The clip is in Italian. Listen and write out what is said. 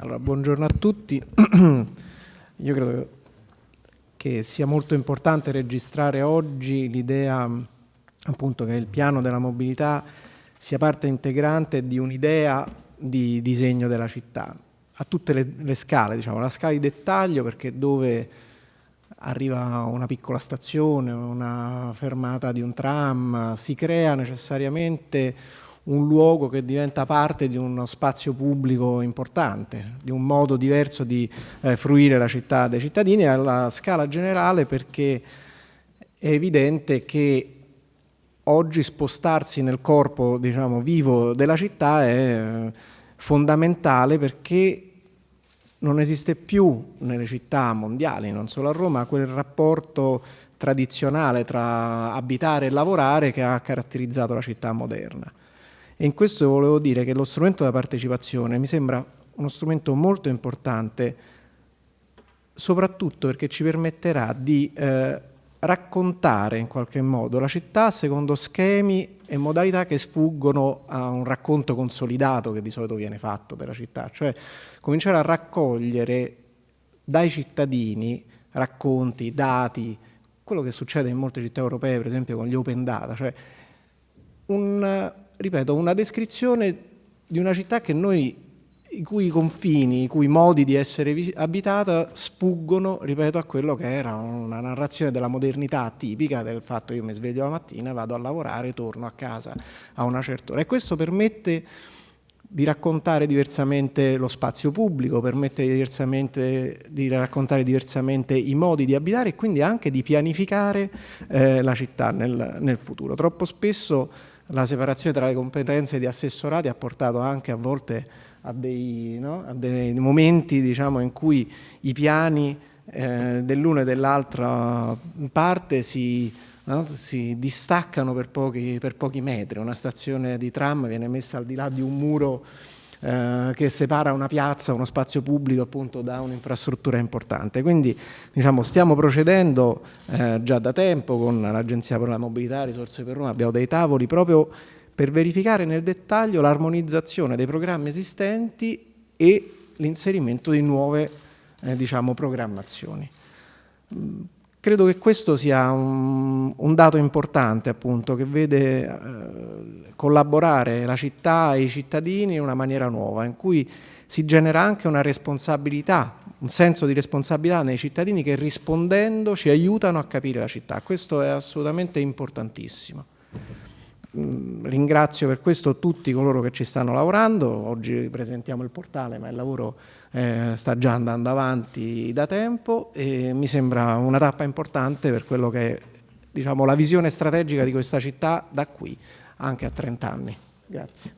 Allora, buongiorno a tutti. Io credo che sia molto importante registrare oggi l'idea appunto che il piano della mobilità sia parte integrante di un'idea di disegno della città a tutte le, le scale, diciamo, la scala di dettaglio perché dove arriva una piccola stazione, una fermata di un tram, si crea necessariamente un luogo che diventa parte di uno spazio pubblico importante, di un modo diverso di eh, fruire la città dei cittadini alla scala generale perché è evidente che oggi spostarsi nel corpo diciamo, vivo della città è eh, fondamentale perché non esiste più nelle città mondiali, non solo a Roma, quel rapporto tradizionale tra abitare e lavorare che ha caratterizzato la città moderna. E in questo volevo dire che lo strumento della partecipazione mi sembra uno strumento molto importante, soprattutto perché ci permetterà di eh, raccontare in qualche modo la città secondo schemi e modalità che sfuggono a un racconto consolidato che di solito viene fatto della città, cioè cominciare a raccogliere dai cittadini racconti, dati, quello che succede in molte città europee, per esempio con gli open data, cioè un ripeto, una descrizione di una città che noi i cui confini, i cui modi di essere abitata sfuggono, ripeto, a quello che era una narrazione della modernità tipica del fatto che io mi sveglio la mattina, vado a lavorare, torno a casa a una certa ora. E questo permette di raccontare diversamente lo spazio pubblico, permette diversamente, di raccontare diversamente i modi di abitare e quindi anche di pianificare eh, la città nel, nel futuro. Troppo spesso la separazione tra le competenze di assessorati ha portato anche a volte a dei, no? a dei momenti diciamo, in cui i piani eh, dell'una e dell'altra parte si, no? si distaccano per pochi, per pochi metri. Una stazione di tram viene messa al di là di un muro eh, che separa una piazza, uno spazio pubblico appunto da un'infrastruttura importante. Quindi diciamo, stiamo procedendo eh, già da tempo con l'Agenzia per la Mobilità, Risorse per Roma, abbiamo dei tavoli proprio per verificare nel dettaglio l'armonizzazione dei programmi esistenti e l'inserimento di nuove eh, diciamo, programmazioni. Credo che questo sia un, un dato importante appunto che vede eh, collaborare la città e i cittadini in una maniera nuova in cui si genera anche una responsabilità, un senso di responsabilità nei cittadini che rispondendo ci aiutano a capire la città. Questo è assolutamente importantissimo. Ringrazio per questo tutti coloro che ci stanno lavorando, oggi presentiamo il portale ma il lavoro eh, sta già andando avanti da tempo e mi sembra una tappa importante per quello che è diciamo, la visione strategica di questa città da qui anche a 30 anni. Grazie.